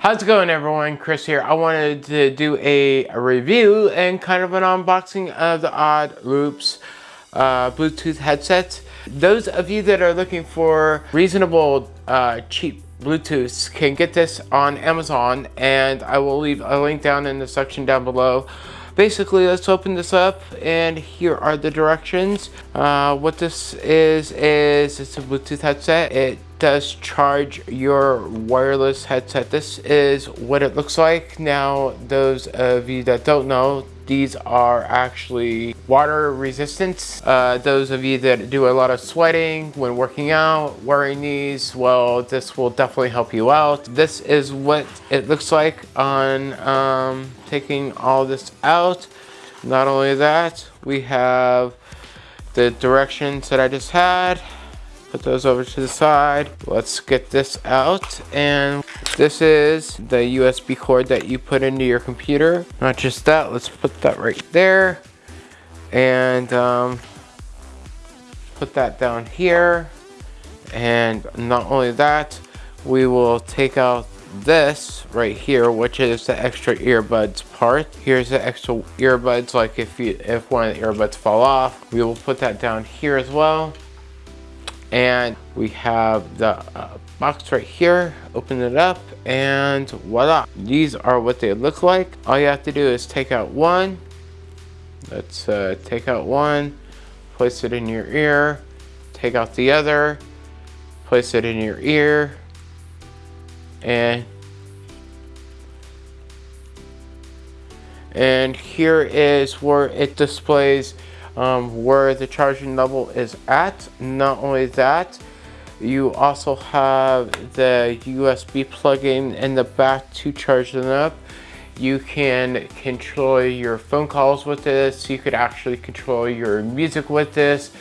How's it going everyone? Chris here. I wanted to do a, a review and kind of an unboxing of the Odd Loops uh, Bluetooth headsets. Those of you that are looking for reasonable, uh, cheap Bluetooths can get this on Amazon and I will leave a link down in the section down below. Basically, let's open this up and here are the directions. Uh, what this is, is it's a Bluetooth headset. It does charge your wireless headset. This is what it looks like. Now, those of you that don't know, these are actually water resistant. Uh, those of you that do a lot of sweating when working out, wearing these, well, this will definitely help you out. This is what it looks like on um, taking all this out. Not only that, we have the directions that I just had put those over to the side. Let's get this out. And this is the USB cord that you put into your computer. Not just that, let's put that right there. And um, put that down here. And not only that, we will take out this right here which is the extra earbuds part here's the extra earbuds like if you if one of the earbuds fall off we will put that down here as well and we have the uh, box right here. Open it up and voila. These are what they look like. All you have to do is take out one. Let's uh, take out one place it in your ear take out the other place it in your ear and and here is where it displays um, where the charging level is at. Not only that, you also have the USB plug-in in the back to charge them up. You can control your phone calls with this. You could actually control your music with this.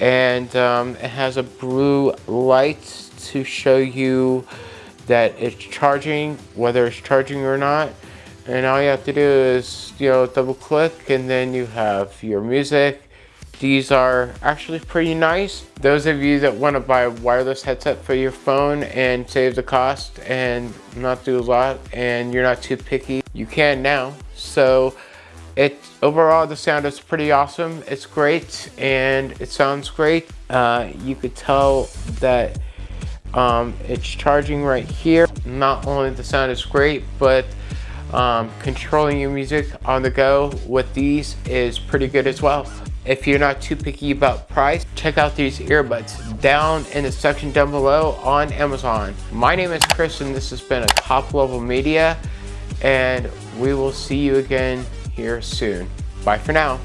And um, it has a blue light to show you that it's charging, whether it's charging or not and all you have to do is you know double click and then you have your music. These are actually pretty nice. Those of you that want to buy a wireless headset for your phone and save the cost and not do a lot and you're not too picky you can now. So it overall the sound is pretty awesome. It's great and it sounds great. Uh, you could tell that um, it's charging right here. Not only the sound is great but um, controlling your music on the go with these is pretty good as well. If you're not too picky about price, check out these earbuds down in the section down below on Amazon. My name is Chris and this has been a top level media and we will see you again here soon. Bye for now.